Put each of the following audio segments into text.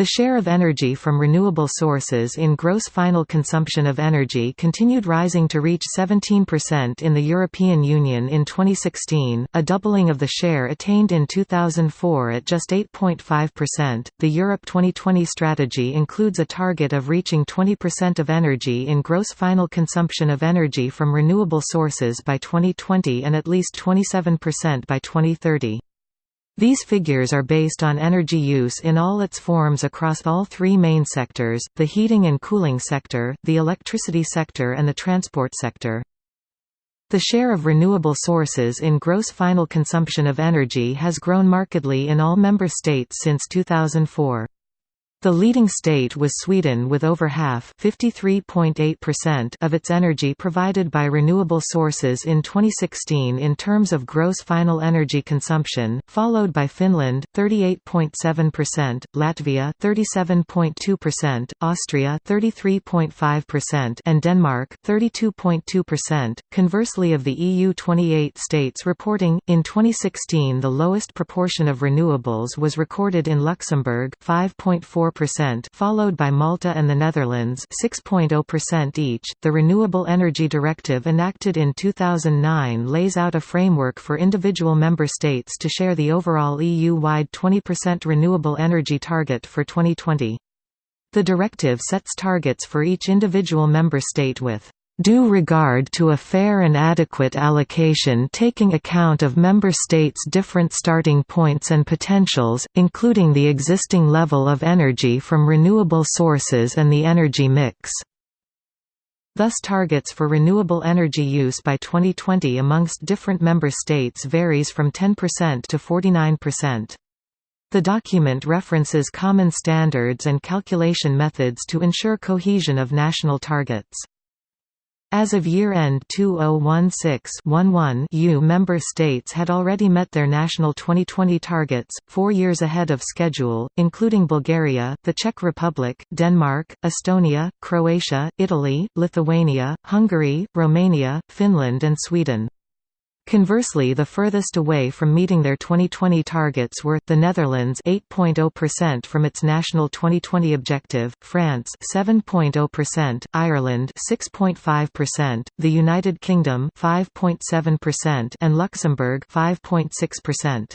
The share of energy from renewable sources in gross final consumption of energy continued rising to reach 17% in the European Union in 2016, a doubling of the share attained in 2004 at just 8.5%. The Europe 2020 strategy includes a target of reaching 20% of energy in gross final consumption of energy from renewable sources by 2020 and at least 27% by 2030. These figures are based on energy use in all its forms across all three main sectors, the heating and cooling sector, the electricity sector and the transport sector. The share of renewable sources in gross final consumption of energy has grown markedly in all member states since 2004. The leading state was Sweden with over half of its energy provided by renewable sources in 2016 in terms of gross final energy consumption, followed by Finland 38.7%, Latvia 37.2%, Austria 33.5% and Denmark 32.2%. Conversely of the EU 28 states reporting in 2016 the lowest proportion of renewables was recorded in Luxembourg 5.4 4%, followed by Malta and the Netherlands 6.0% each. The Renewable Energy Directive enacted in 2009 lays out a framework for individual member states to share the overall EU-wide 20% renewable energy target for 2020. The directive sets targets for each individual member state with due regard to a fair and adequate allocation taking account of member states' different starting points and potentials, including the existing level of energy from renewable sources and the energy mix. Thus targets for renewable energy use by 2020 amongst different member states varies from 10% to 49%. The document references common standards and calculation methods to ensure cohesion of national targets. As of year-end 2016-11 EU member states had already met their national 2020 targets, four years ahead of schedule, including Bulgaria, the Czech Republic, Denmark, Estonia, Croatia, Italy, Lithuania, Hungary, Romania, Finland and Sweden. Conversely the furthest away from meeting their 2020 targets were, the Netherlands 8.0% from its national 2020 objective, France 7.0%, Ireland 6.5%, the United Kingdom 5.7% and Luxembourg 5.6%.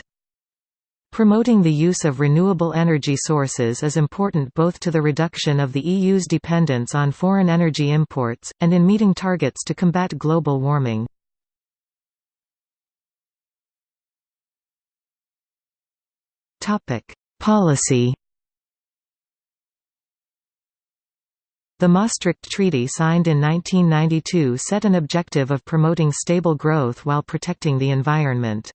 Promoting the use of renewable energy sources is important both to the reduction of the EU's dependence on foreign energy imports, and in meeting targets to combat global warming. Policy The Maastricht Treaty signed in 1992 set an objective of promoting stable growth while protecting the environment.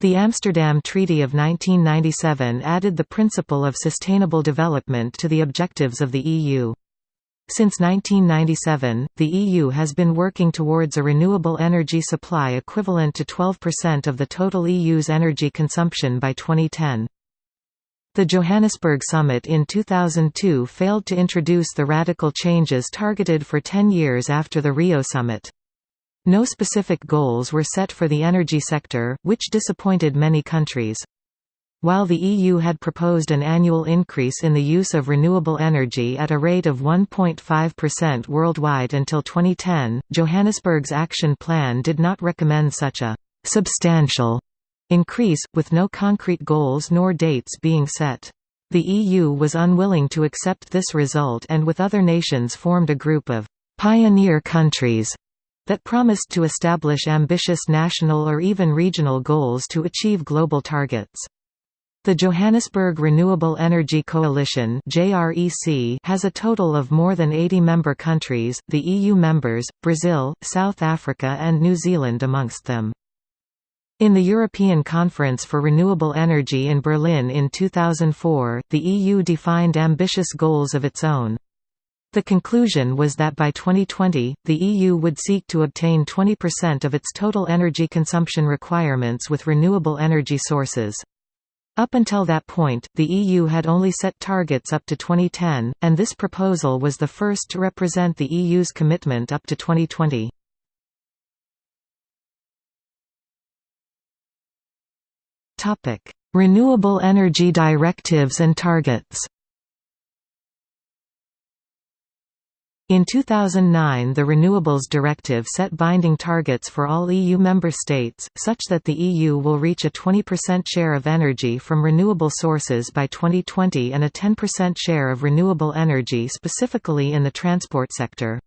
The Amsterdam Treaty of 1997 added the principle of sustainable development to the objectives of the EU. Since 1997, the EU has been working towards a renewable energy supply equivalent to 12% of the total EU's energy consumption by 2010. The Johannesburg summit in 2002 failed to introduce the radical changes targeted for 10 years after the Rio summit. No specific goals were set for the energy sector, which disappointed many countries. While the EU had proposed an annual increase in the use of renewable energy at a rate of 1.5% worldwide until 2010, Johannesburg's action plan did not recommend such a «substantial» increase, with no concrete goals nor dates being set. The EU was unwilling to accept this result and with other nations formed a group of «pioneer countries» that promised to establish ambitious national or even regional goals to achieve global targets. The Johannesburg Renewable Energy Coalition has a total of more than 80 member countries, the EU members, Brazil, South Africa and New Zealand amongst them. In the European Conference for Renewable Energy in Berlin in 2004, the EU defined ambitious goals of its own. The conclusion was that by 2020, the EU would seek to obtain 20% of its total energy consumption requirements with renewable energy sources. Up until that point, the EU had only set targets up to 2010, and this proposal was the first to represent the EU's commitment up to 2020. Topic: Renewable energy directives and targets. In 2009 the Renewables Directive set binding targets for all EU member states, such that the EU will reach a 20% share of energy from renewable sources by 2020 and a 10% share of renewable energy specifically in the transport sector.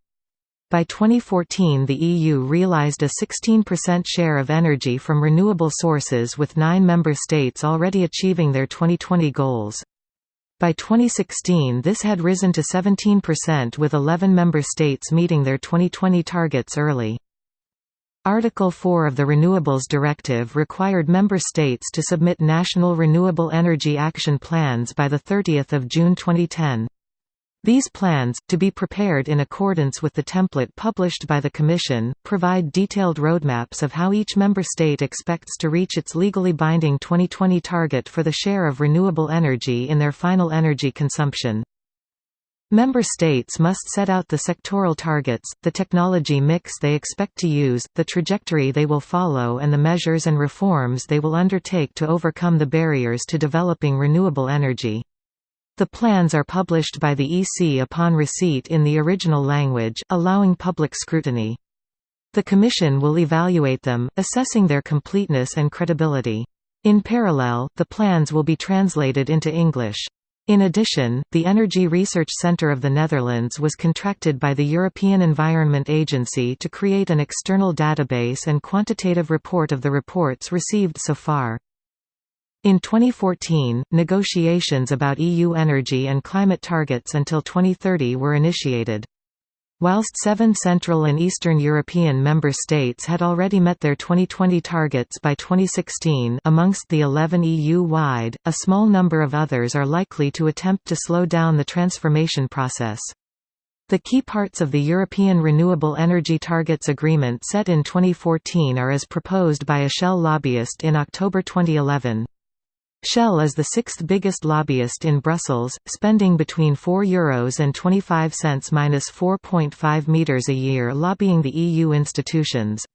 By 2014 the EU realised a 16% share of energy from renewable sources with nine member states already achieving their 2020 goals. By 2016 this had risen to 17% with 11 member states meeting their 2020 targets early. Article 4 of the Renewables Directive required member states to submit national renewable energy action plans by 30 June 2010. These plans, to be prepared in accordance with the template published by the Commission, provide detailed roadmaps of how each member state expects to reach its legally binding 2020 target for the share of renewable energy in their final energy consumption. Member states must set out the sectoral targets, the technology mix they expect to use, the trajectory they will follow and the measures and reforms they will undertake to overcome the barriers to developing renewable energy. The plans are published by the EC upon receipt in the original language, allowing public scrutiny. The Commission will evaluate them, assessing their completeness and credibility. In parallel, the plans will be translated into English. In addition, the Energy Research Centre of the Netherlands was contracted by the European Environment Agency to create an external database and quantitative report of the reports received so far. In 2014, negotiations about EU energy and climate targets until 2030 were initiated. Whilst seven Central and Eastern European member states had already met their 2020 targets by 2016 amongst the 11 EU-wide, a small number of others are likely to attempt to slow down the transformation process. The key parts of the European Renewable Energy Targets Agreement set in 2014 are as proposed by a Shell lobbyist in October 2011. Shell is the sixth biggest lobbyist in Brussels, spending between €4 and 25 cents 4.5 meters a year lobbying the EU institutions.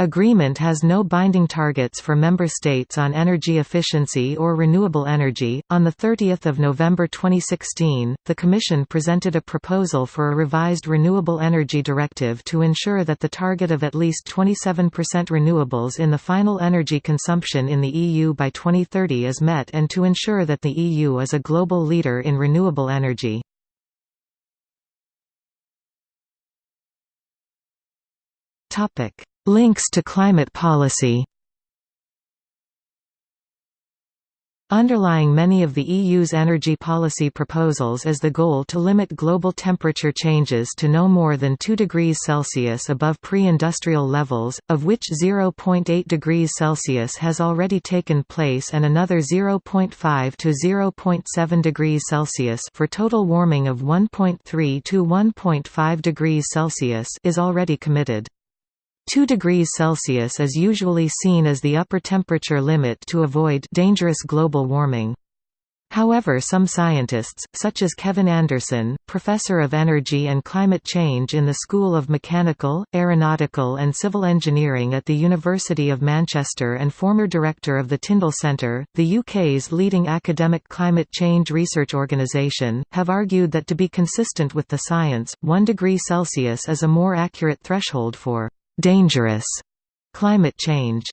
Agreement has no binding targets for member states on energy efficiency or renewable energy. On the 30th of November 2016, the Commission presented a proposal for a revised renewable energy directive to ensure that the target of at least 27% renewables in the final energy consumption in the EU by 2030 is met and to ensure that the EU is a global leader in renewable energy. Topic Links to climate policy Underlying many of the EU's energy policy proposals is the goal to limit global temperature changes to no more than 2 degrees Celsius above pre-industrial levels, of which 0.8 degrees Celsius has already taken place and another 0.5 to 0.7 degrees Celsius for total warming of 1.3 to 1.5 degrees Celsius is already committed. 2 degrees Celsius is usually seen as the upper temperature limit to avoid dangerous global warming. However some scientists, such as Kevin Anderson, professor of energy and climate change in the School of Mechanical, Aeronautical and Civil Engineering at the University of Manchester and former director of the Tyndall Centre, the UK's leading academic climate change research organisation, have argued that to be consistent with the science, 1 degree Celsius is a more accurate threshold for dangerous climate change.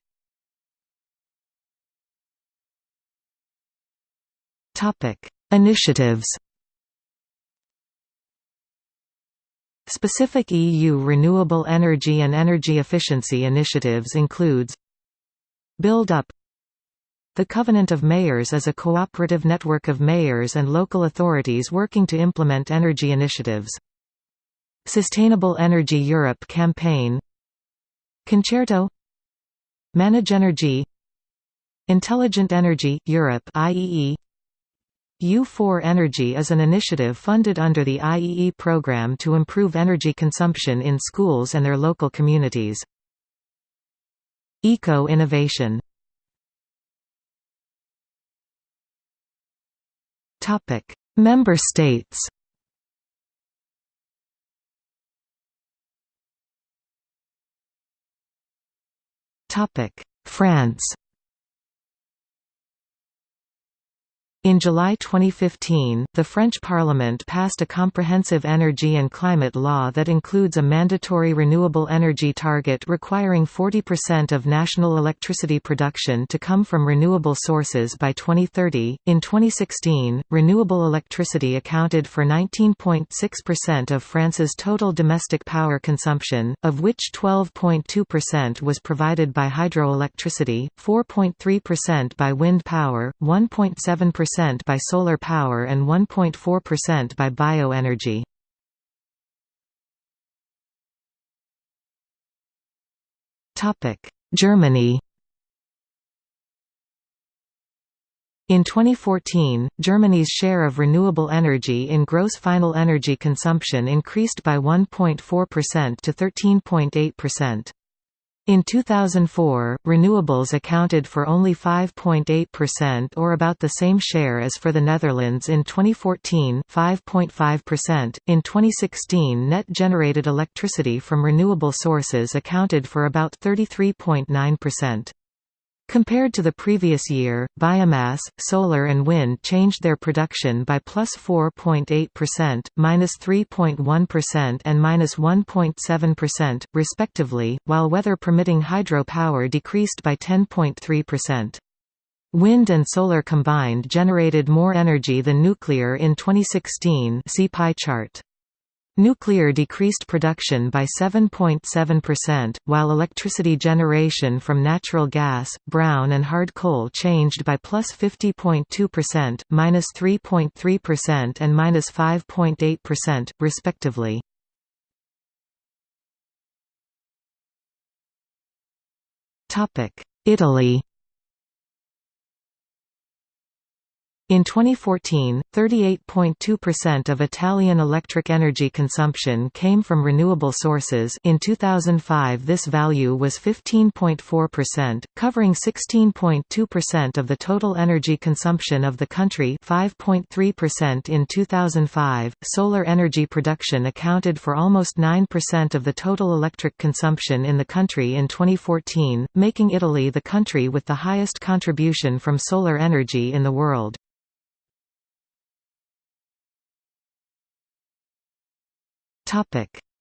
Topic: Initiatives. Specific EU renewable energy and energy efficiency initiatives includes Build Up The Covenant of Mayors is a cooperative network of mayors and local authorities working to implement energy initiatives. Sustainable Energy Europe campaign Concerto. Manage Energy Intelligent Energy, Europe IEE U4 Energy is an initiative funded under the IEE program to improve energy consumption in schools and their local communities. Eco-innovation. Member states France In July 2015, the French Parliament passed a comprehensive energy and climate law that includes a mandatory renewable energy target requiring 40% of national electricity production to come from renewable sources by 2030. In 2016, renewable electricity accounted for 19.6% of France's total domestic power consumption, of which 12.2% was provided by hydroelectricity, 4.3% by wind power, 1.7% percent by solar power and 1.4% by bioenergy. Germany In 2014, Germany's share of renewable energy in gross final energy consumption increased by 1.4% to 13.8%. In 2004, renewables accounted for only 5.8% or about the same share as for the Netherlands in 2014 5.5%. In 2016 net generated electricity from renewable sources accounted for about 33.9%. Compared to the previous year, biomass, solar and wind changed their production by plus 4.8%, minus 3.1 and minus 1.7%, respectively, while weather-permitting hydropower decreased by 10.3%. Wind and solar combined generated more energy than nuclear in 2016 see pie chart. Nuclear decreased production by 7.7%, while electricity generation from natural gas, brown and hard coal changed by plus 50.2%, minus 3.3% and minus 5.8%, respectively. Italy In 2014, 38.2% of Italian electric energy consumption came from renewable sources in 2005 this value was 15.4%, covering 16.2% of the total energy consumption of the country 5.3% in 2005. Solar energy production accounted for almost 9% of the total electric consumption in the country in 2014, making Italy the country with the highest contribution from solar energy in the world.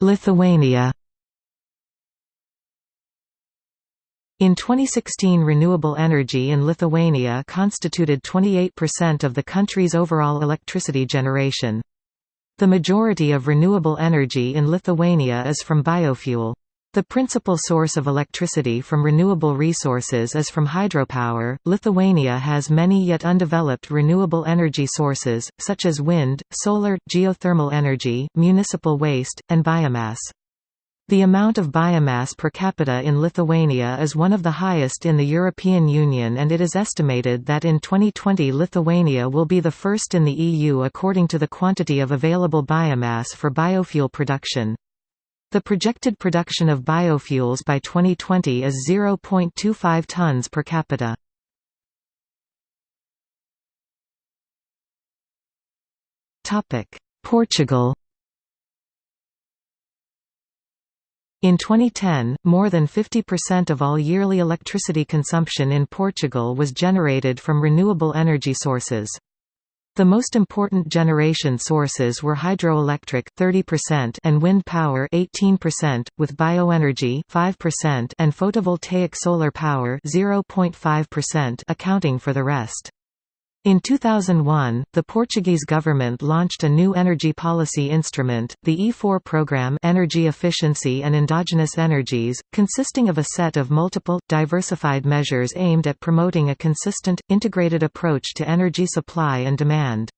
Lithuania In 2016 renewable energy in Lithuania constituted 28% of the country's overall electricity generation. The majority of renewable energy in Lithuania is from biofuel. The principal source of electricity from renewable resources is from hydropower. Lithuania has many yet undeveloped renewable energy sources, such as wind, solar, geothermal energy, municipal waste, and biomass. The amount of biomass per capita in Lithuania is one of the highest in the European Union and it is estimated that in 2020 Lithuania will be the first in the EU according to the quantity of available biomass for biofuel production. The projected production of biofuels by 2020 is 0.25 tons per capita. Portugal In 2010, more than 50% of all yearly electricity consumption in Portugal was generated from renewable energy sources. The most important generation sources were hydroelectric 30% and wind power 18%, with bioenergy 5% and photovoltaic solar power 0.5% accounting for the rest. In 2001, the Portuguese government launched a new energy policy instrument, the E4 program Energy Efficiency and Endogenous Energies, consisting of a set of multiple, diversified measures aimed at promoting a consistent, integrated approach to energy supply and demand.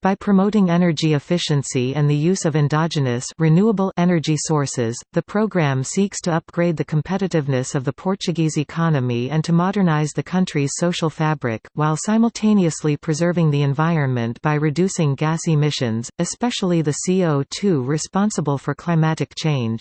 By promoting energy efficiency and the use of endogenous renewable energy sources, the program seeks to upgrade the competitiveness of the Portuguese economy and to modernize the country's social fabric, while simultaneously preserving the environment by reducing gas emissions, especially the CO2 responsible for climatic change.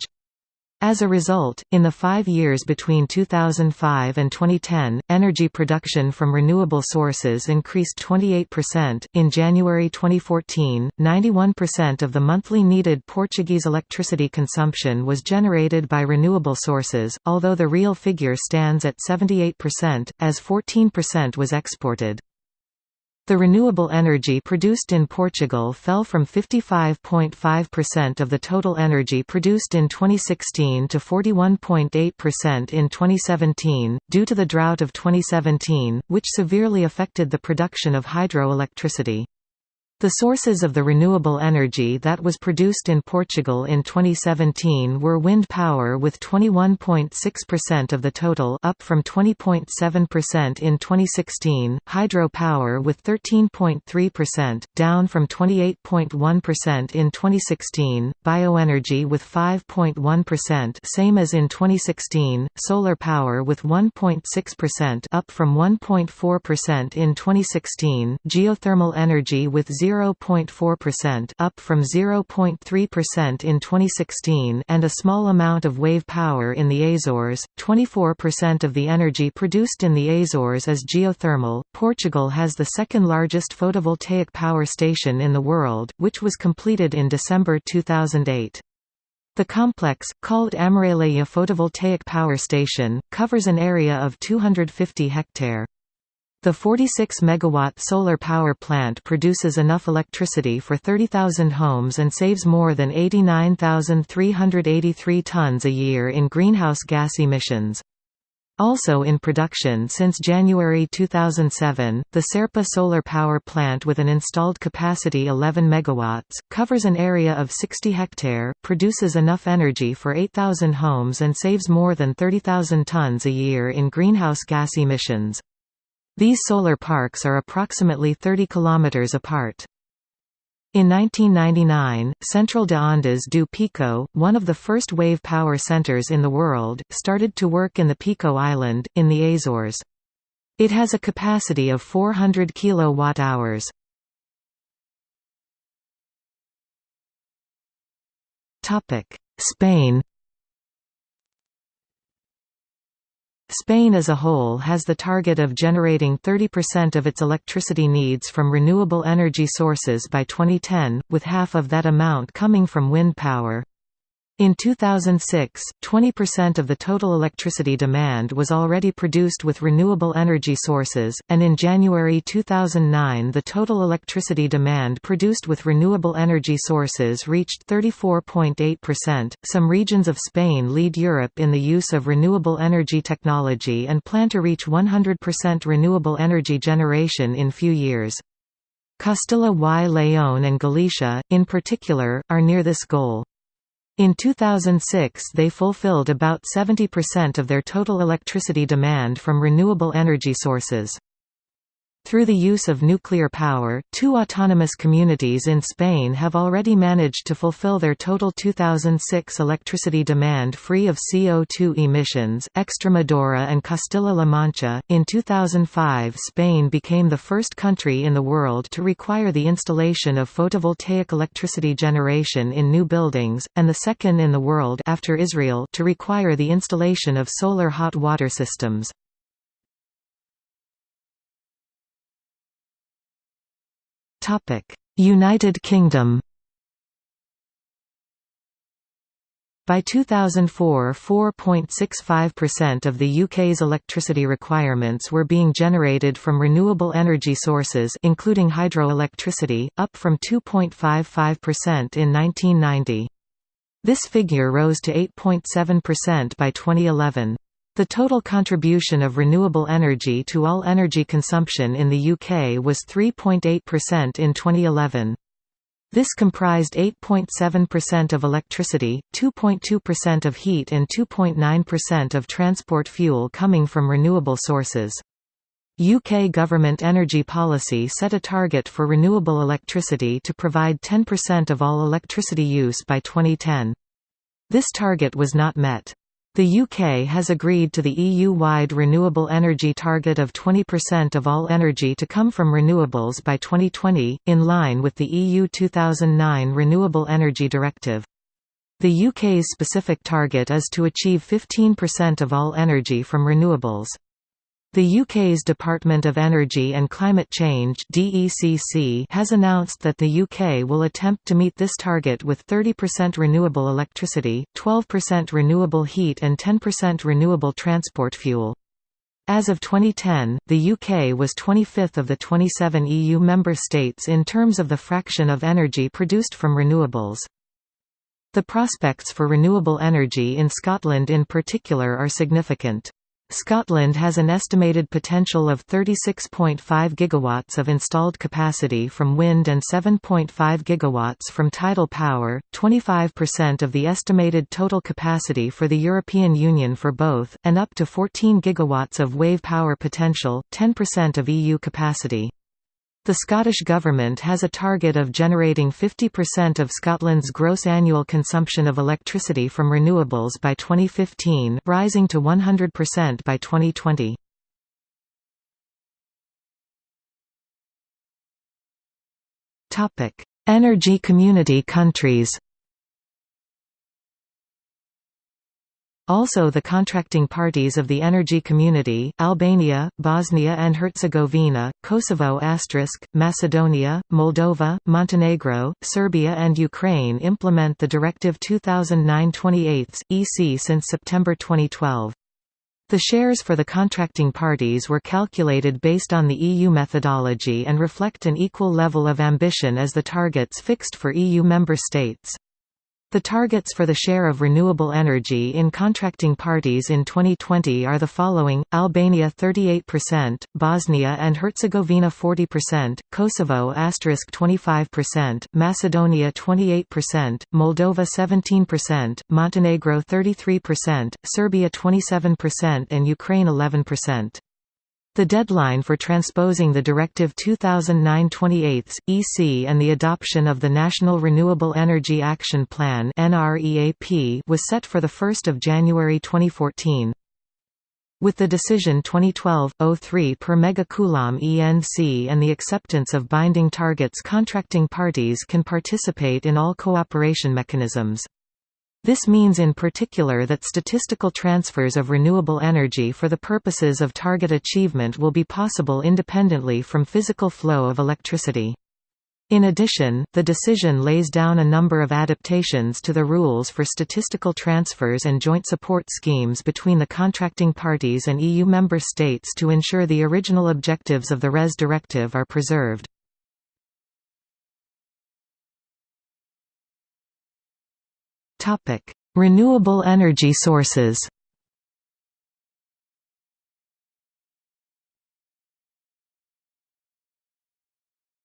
As a result, in the five years between 2005 and 2010, energy production from renewable sources increased 28%. In January 2014, 91% of the monthly needed Portuguese electricity consumption was generated by renewable sources, although the real figure stands at 78%, as 14% was exported. The renewable energy produced in Portugal fell from 55.5% of the total energy produced in 2016 to 41.8% in 2017, due to the drought of 2017, which severely affected the production of hydroelectricity. The sources of the renewable energy that was produced in Portugal in 2017 were wind power with 21.6% of the total up from 20.7% in 2016, hydro power with 13.3% down from 28.1% in 2016, bioenergy with 5.1% same as in 2016, solar power with 1.6% up from 1.4% in 2016, geothermal energy with 0 0.4% up from 0.3% in 2016 and a small amount of wave power in the Azores. 24% of the energy produced in the Azores is geothermal. Portugal has the second largest photovoltaic power station in the world, which was completed in December 2008. The complex, called Amareleja Photovoltaic Power Station, covers an area of 250 hectare. The 46 megawatt solar power plant produces enough electricity for 30,000 homes and saves more than 89,383 tons a year in greenhouse gas emissions. Also in production since January 2007, the Serpa solar power plant with an installed capacity 11 MW, covers an area of 60 hectare, produces enough energy for 8,000 homes and saves more than 30,000 tons a year in greenhouse gas emissions. These solar parks are approximately 30 kilometers apart. In 1999, Central de Ondas do Pico, one of the first wave power centers in the world, started to work in the Pico Island, in the Azores. It has a capacity of 400 kWh. Spain Spain as a whole has the target of generating 30% of its electricity needs from renewable energy sources by 2010, with half of that amount coming from wind power. In 2006, 20% of the total electricity demand was already produced with renewable energy sources, and in January 2009 the total electricity demand produced with renewable energy sources reached 34.8%. Some regions of Spain lead Europe in the use of renewable energy technology and plan to reach 100% renewable energy generation in few years. Castilla y León and Galicia, in particular, are near this goal. In 2006 they fulfilled about 70% of their total electricity demand from renewable energy sources. Through the use of nuclear power, two autonomous communities in Spain have already managed to fulfill their total 2006 electricity demand free of CO2 emissions, Extremadura and Castilla-La Mancha. In 2005, Spain became the first country in the world to require the installation of photovoltaic electricity generation in new buildings, and the second in the world after Israel to require the installation of solar hot water systems. United Kingdom By 2004 4.65% of the UK's electricity requirements were being generated from renewable energy sources including hydroelectricity, up from 2.55% in 1990. This figure rose to 8.7% by 2011. The total contribution of renewable energy to all energy consumption in the UK was 3.8% in 2011. This comprised 8.7% of electricity, 2.2% of heat and 2.9% of transport fuel coming from renewable sources. UK government energy policy set a target for renewable electricity to provide 10% of all electricity use by 2010. This target was not met. The UK has agreed to the EU-wide renewable energy target of 20% of all energy to come from renewables by 2020, in line with the EU 2009 Renewable Energy Directive. The UK's specific target is to achieve 15% of all energy from renewables. The UK's Department of Energy and Climate Change (DECC) has announced that the UK will attempt to meet this target with 30% renewable electricity, 12% renewable heat and 10% renewable transport fuel. As of 2010, the UK was 25th of the 27 EU member states in terms of the fraction of energy produced from renewables. The prospects for renewable energy in Scotland in particular are significant. Scotland has an estimated potential of 36.5 gigawatts of installed capacity from wind and 7.5 gigawatts from tidal power, 25% of the estimated total capacity for the European Union for both, and up to 14 gigawatts of wave power potential, 10% of EU capacity. The Scottish Government has a target of generating 50% of Scotland's gross annual consumption of electricity from renewables by 2015 rising to 100% by 2020. Energy community countries Also the contracting parties of the energy community, Albania, Bosnia and Herzegovina, Kosovo Macedonia, Moldova, Montenegro, Serbia and Ukraine implement the Directive 2009-28, EC since September 2012. The shares for the contracting parties were calculated based on the EU methodology and reflect an equal level of ambition as the targets fixed for EU member states. The targets for the share of renewable energy in contracting parties in 2020 are the following, Albania 38%, Bosnia and Herzegovina 40%, Kosovo 25%, Macedonia 28%, Moldova 17%, Montenegro 33%, Serbia 27% and Ukraine 11%. The deadline for transposing the Directive 2009-28 EC and the adoption of the National Renewable Energy Action Plan was set for 1 January 2014. With the decision 2012-03 per megacoulomb ENC and the acceptance of binding targets contracting parties can participate in all cooperation mechanisms. This means in particular that statistical transfers of renewable energy for the purposes of target achievement will be possible independently from physical flow of electricity. In addition, the decision lays down a number of adaptations to the rules for statistical transfers and joint support schemes between the contracting parties and EU member states to ensure the original objectives of the RES directive are preserved. Topic: Renewable energy sources.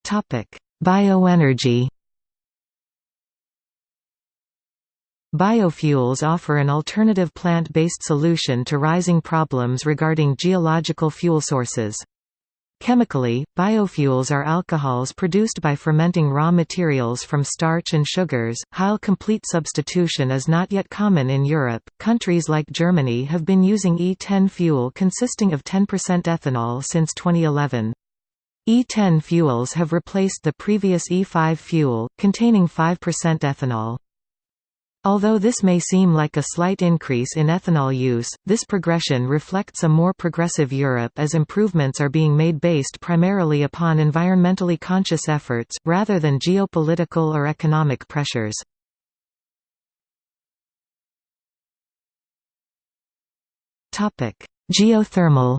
Topic: Bioenergy. Biofuels offer an alternative plant-based solution to rising problems regarding geological fuel sources. Chemically, biofuels are alcohols produced by fermenting raw materials from starch and sugars. While complete substitution is not yet common in Europe, countries like Germany have been using E10 fuel consisting of 10% ethanol since 2011. E10 fuels have replaced the previous E5 fuel, containing 5% ethanol. Although this may seem like a slight increase in ethanol use, this progression reflects a more progressive Europe as improvements are being made based primarily upon environmentally conscious efforts, rather than geopolitical or economic pressures. Geothermal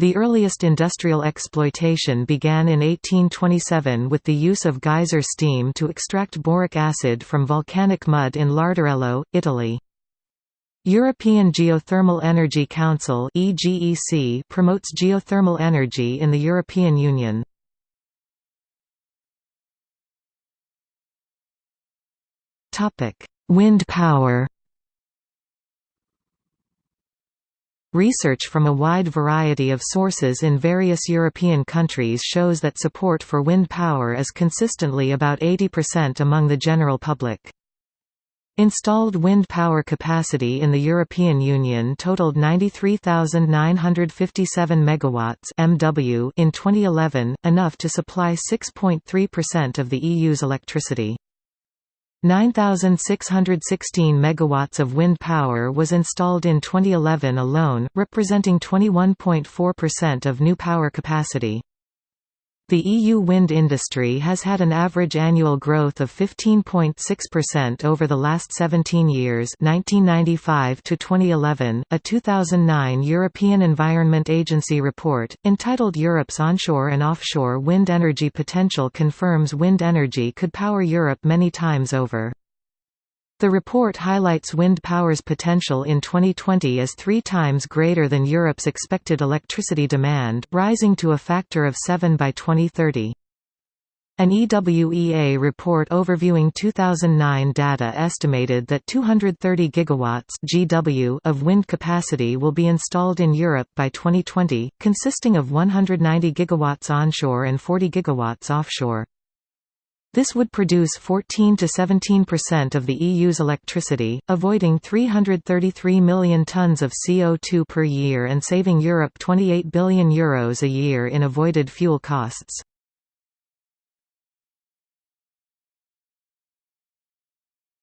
The earliest industrial exploitation began in 1827 with the use of geyser steam to extract boric acid from volcanic mud in Larderello, Italy. European Geothermal Energy Council promotes geothermal energy in the European Union. Wind power Research from a wide variety of sources in various European countries shows that support for wind power is consistently about 80% among the general public. Installed wind power capacity in the European Union totaled 93,957 megawatts (MW) in 2011, enough to supply 6.3% of the EU's electricity. 9,616 megawatts of wind power was installed in 2011 alone, representing 21.4% of new power capacity. The EU wind industry has had an average annual growth of 15.6% over the last 17 years 1995 to 2011. A 2009 European Environment Agency report, entitled Europe's Onshore and Offshore Wind Energy Potential confirms wind energy could power Europe many times over. The report highlights wind power's potential in 2020 as three times greater than Europe's expected electricity demand, rising to a factor of 7 by 2030. An EWEA report overviewing 2009 data estimated that 230 gigawatts (GW) of wind capacity will be installed in Europe by 2020, consisting of 190 gigawatts onshore and 40 gigawatts offshore. This would produce 14 to 17% of the EU's electricity, avoiding 333 million tonnes of CO2 per year and saving Europe €28 billion Euros a year in avoided fuel costs.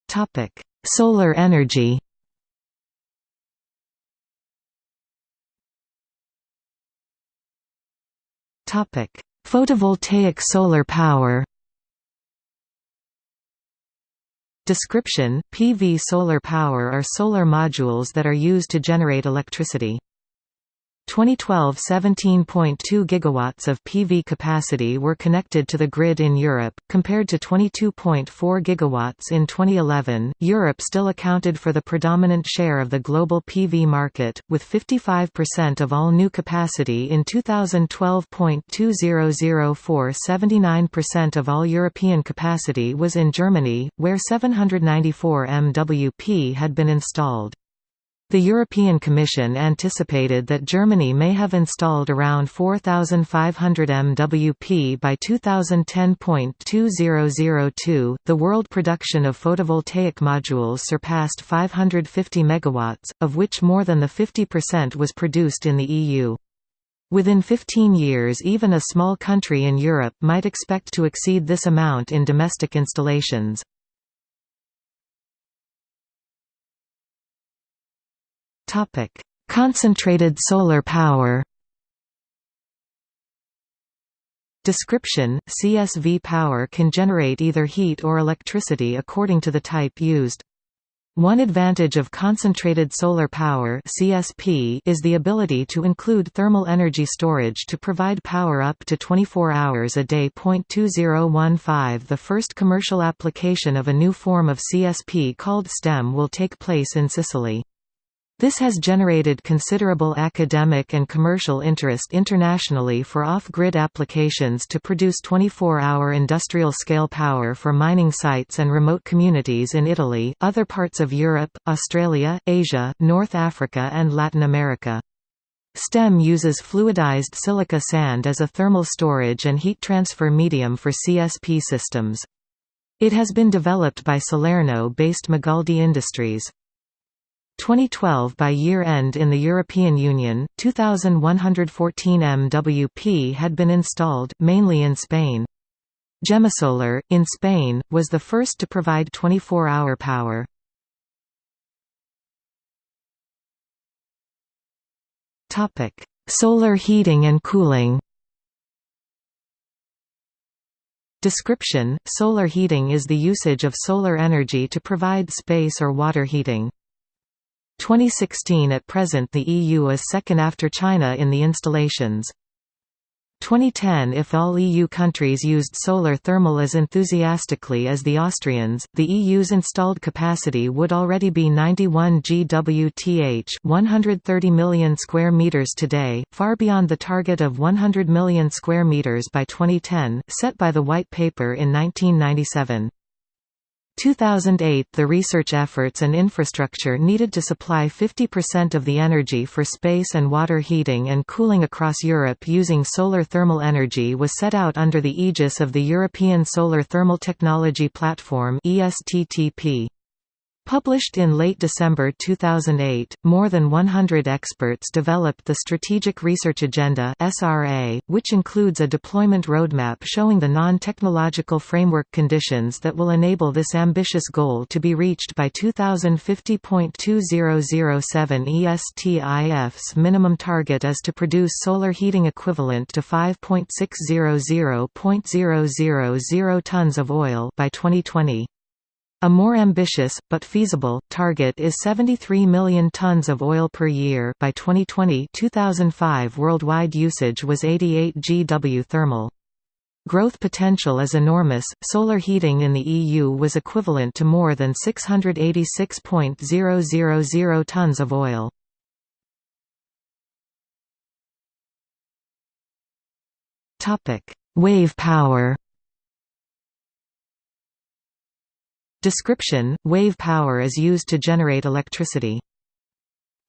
Topic: Solar energy Topic: Photovoltaic solar power Description: PV solar power are solar modules that are used to generate electricity. 2012 17.2 gigawatts of PV capacity were connected to the grid in Europe, compared to 22.4 gigawatts in 2011. Europe still accounted for the predominant share of the global PV market, with 55% of all new capacity in 2012.2004 79% of all European capacity was in Germany, where 794 MWp had been installed. The European Commission anticipated that Germany may have installed around 4,500 MWP by 2010.2002. The world production of photovoltaic modules surpassed 550 megawatts, of which more than the 50% was produced in the EU. Within 15 years even a small country in Europe might expect to exceed this amount in domestic installations. Topic: Concentrated solar power. Description: CSP power can generate either heat or electricity according to the type used. One advantage of concentrated solar power (CSP) is the ability to include thermal energy storage to provide power up to 24 hours a day. 2015 The first commercial application of a new form of CSP called STEM will take place in Sicily. This has generated considerable academic and commercial interest internationally for off-grid applications to produce 24-hour industrial-scale power for mining sites and remote communities in Italy, other parts of Europe, Australia, Asia, North Africa and Latin America. STEM uses fluidized silica sand as a thermal storage and heat transfer medium for CSP systems. It has been developed by Salerno-based Magaldi Industries. 2012 By year-end in the European Union, 2,114 MWP had been installed, mainly in Spain. Gemasolar, in Spain, was the first to provide 24-hour power. Solar heating and cooling Description: Solar heating is the usage of solar energy to provide space or water heating. 2016 At present the EU is second after China in the installations. 2010 If all EU countries used solar thermal as enthusiastically as the Austrians, the EU's installed capacity would already be 91 GWth 130 million square meters today, far beyond the target of 100 million square meters by 2010, set by the White Paper in 1997. 2008 The research efforts and infrastructure needed to supply 50% of the energy for space and water heating and cooling across Europe using solar thermal energy was set out under the aegis of the European Solar Thermal Technology Platform ESTTP. Published in late December 2008, more than 100 experts developed the Strategic Research Agenda (SRA), which includes a deployment roadmap showing the non-technological framework conditions that will enable this ambitious goal to be reached by 2050.2007 ESTIF's minimum target is to produce solar heating equivalent to 5.600.000 tons of oil by 2020. A more ambitious, but feasible, target is 73 million tons of oil per year by 2020 2005 worldwide usage was 88 GW thermal. Growth potential is enormous. Solar heating in the EU was equivalent to more than 686.000 tons of oil. Topic: Wave power. Description: Wave power is used to generate electricity.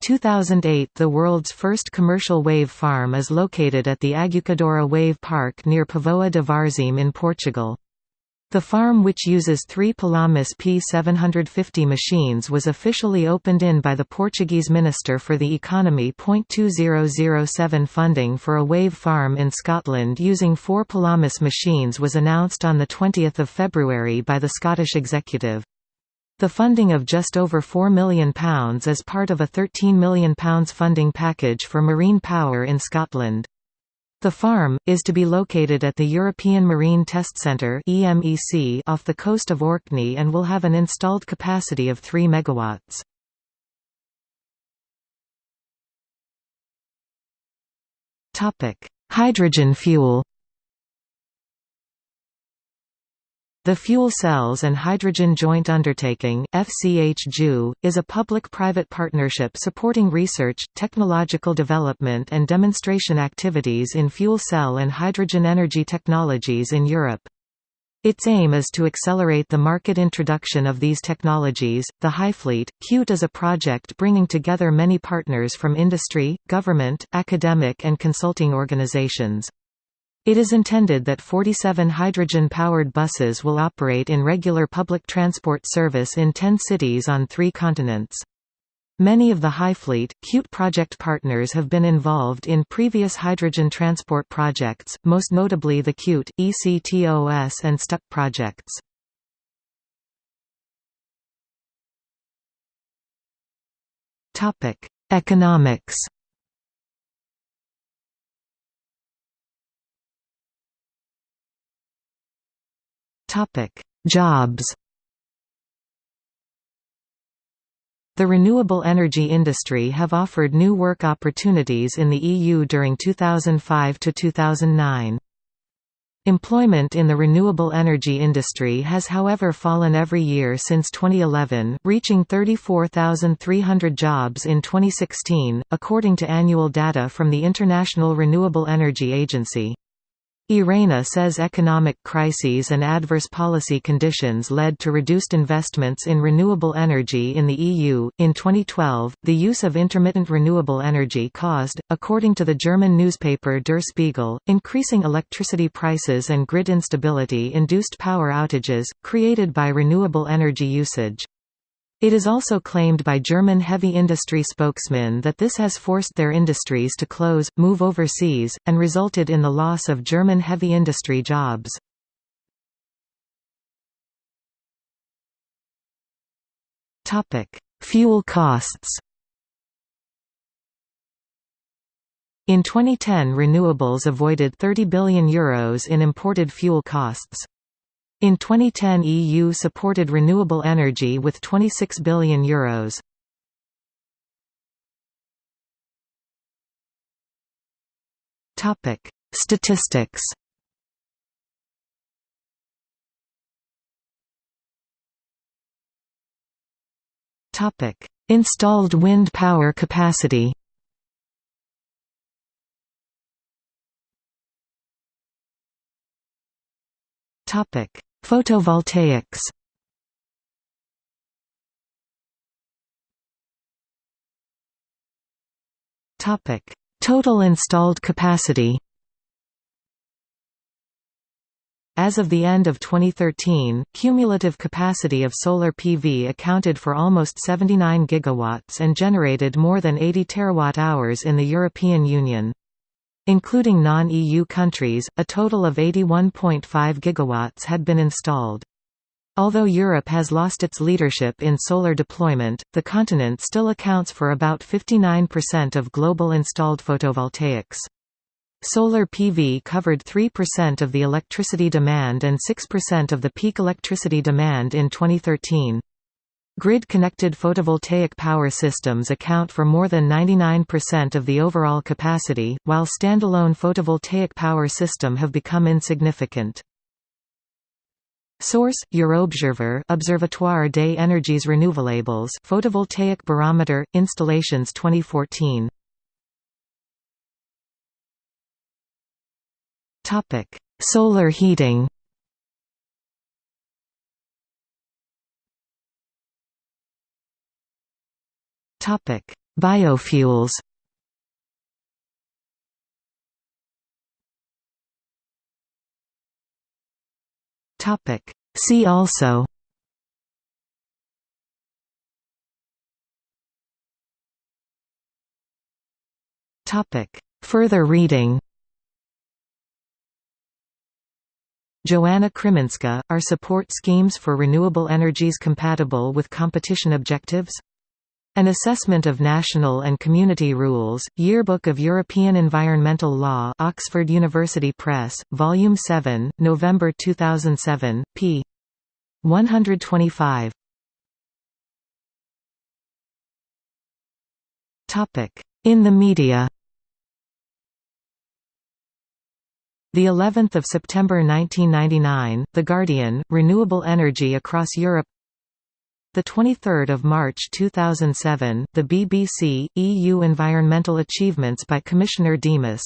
2008 The world's first commercial wave farm is located at the Aguçadoura Wave Park near Póvoa de Varzim in Portugal. The farm which uses three Pelamis P750 machines was officially opened in by the Portuguese Minister for the Economy. 2007 funding for a wave farm in Scotland using four Pelamis machines was announced on 20 February by the Scottish Executive. The funding of just over £4 million is part of a £13 million funding package for marine power in Scotland. The farm, is to be located at the European Marine Test Centre off the coast of Orkney and will have an installed capacity of 3 MW. Hydrogen fuel The Fuel Cells and Hydrogen Joint Undertaking is a public-private partnership supporting research, technological development and demonstration activities in fuel cell and hydrogen energy technologies in Europe. Its aim is to accelerate the market introduction of these technologies. The HyFleet, CUTE is a project bringing together many partners from industry, government, academic and consulting organizations. It is intended that 47 hydrogen-powered buses will operate in regular public transport service in 10 cities on three continents. Many of the HyFleet, CUTE project partners have been involved in previous hydrogen transport projects, most notably the CUTE, ECTOS and STUC projects. Economics Topic: Jobs. The renewable energy industry have offered new work opportunities in the EU during 2005 to 2009. Employment in the renewable energy industry has however fallen every year since 2011, reaching 34,300 jobs in 2016, according to annual data from the International Renewable Energy Agency. IRENA says economic crises and adverse policy conditions led to reduced investments in renewable energy in the EU. In 2012, the use of intermittent renewable energy caused, according to the German newspaper Der Spiegel, increasing electricity prices and grid instability induced power outages, created by renewable energy usage. It is also claimed by German heavy industry spokesmen that this has forced their industries to close, move overseas, and resulted in the loss of German heavy industry jobs. Fuel costs In 2010 renewables avoided €30 billion Euros in imported fuel costs. In 2010 EU supported renewable energy with €26 billion. Euros. Statistics Installed wind power capacity Topic: Photovoltaics Total installed capacity. As of the end of 2013, cumulative capacity of solar PV accounted for almost 79 gigawatts and generated more than 80 terawatt-hours in the European Union. Including non-EU countries, a total of 81.5 gigawatts had been installed. Although Europe has lost its leadership in solar deployment, the continent still accounts for about 59% of global installed photovoltaics. Solar PV covered 3% of the electricity demand and 6% of the peak electricity demand in 2013. Grid-connected photovoltaic power systems account for more than 99% of the overall capacity, while standalone photovoltaic power system have become insignificant. Source: EurObserv'ER Observatoire des énergies renouvelables Photovoltaic Barometer Installations 2014 Topic: Solar heating. Topic: Biofuels. Topic: See also. Topic: Further reading. Joanna Krzeminska, are support schemes for renewable energies compatible with competition objectives? An Assessment of National and Community Rules, Yearbook of European Environmental Law Oxford University Press, Volume 7, November 2007, p. 125. In the media The 11th of September 1999, The Guardian, Renewable Energy Across Europe the 23rd of March 2007, the BBC EU Environmental Achievements by Commissioner Dimas